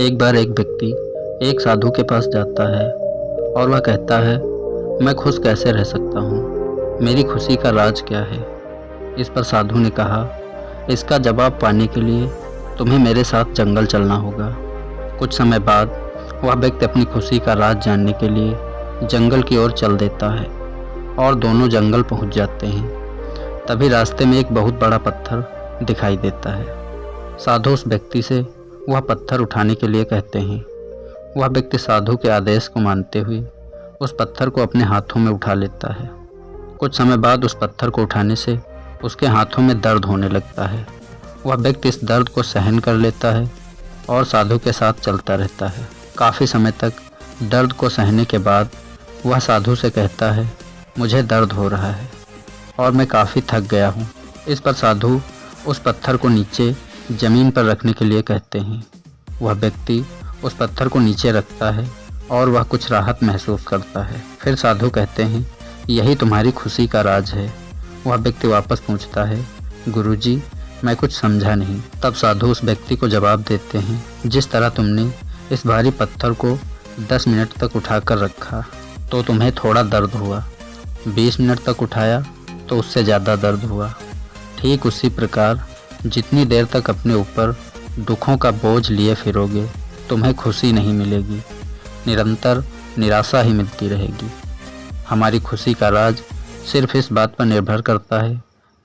एक बार एक व्यक्ति एक साधु के पास जाता है और वह कहता है, मैं खुश कैसे रह सकता हूँ? मेरी खुशी का राज क्या है? इस पर साधु ने कहा, इसका जवाब पाने के लिए तुम्हें मेरे साथ जंगल चलना होगा। कुछ समय बाद वह व्यक्ति अपनी खुशी का राज जानने के लिए जंगल की ओर चल देता है और दोनों जंगल पहुँच जाते हैं। तभी रास्ते में एक बहुत बड़ा पत्थर दिखाई देता है। साधु उस व्यक्ति से वह पत्थर उठाने के लिए कहते हैं। वह व्यक्ति साधु के आदेश को मानते हुए उस पत्थर को अपने हाथों में उठा लेता है। कुछ समय बाद उस पत्थर को उठाने से उसके हाथों में दर्द होने लगता है। वह व्यक्ति इस दर्द को सहन कर लेता है और साधु के साथ चलता रहता है। काफ़ी समय तक दर्द को सहने के बाद वह साधु से कहता है, मुझे दर्द हो रहा है और मैं काफ़ी थक गया हूँ। इस पर साधु उस पत्थर को नीचे ज़मीन पर रखने के लिए कहते हैं। वह व्यक्ति उस पत्थर को नीचे रखता है और वह कुछ राहत महसूस करता है। फिर साधु कहते हैं, यही तुम्हारी खुशी का राज है। वह व्यक्ति वापस पूछता है, गुरुजी, मैं कुछ समझा नहीं। तब साधु उस व्यक्ति को जवाब देते हैं, जिस तरह तुमने इस भारी पत्थर को 10 मिनट तक उठाकर रखा तो तुम्हें थोड़ा दर्द हुआ। 20 मिनट तक उठाया तो उससे ज़्यादा दर्द हुआ। ठीक उसी प्रकार जितनी देर तक अपने ऊपर दुखों का बोझ लिए फिरोगे, तुम्हें खुशी नहीं मिलेगी। निरंतर निराशा ही मिलती रहेगी। हमारी खुशी का राज सिर्फ़ इस बात पर निर्भर करता है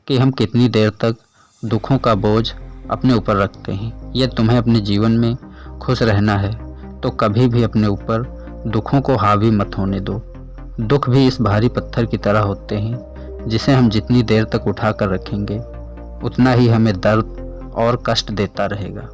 कि हम कितनी देर तक दुखों का बोझ अपने ऊपर रखते हैं। यह तुम्हें अपने जीवन में खुश रहना है तो कभी भी अपने ऊपर दुखों को हावी मत होने दो। दुख भी इस भारी पत्थर की तरह होते हैं, जिसे हम जितनी देर तक उठा कर रखेंगे उतना ही हमें दर्द और कष्ट देता रहेगा।